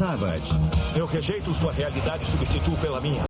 Savage. Eu rejeito sua realidade e substituo pela minha.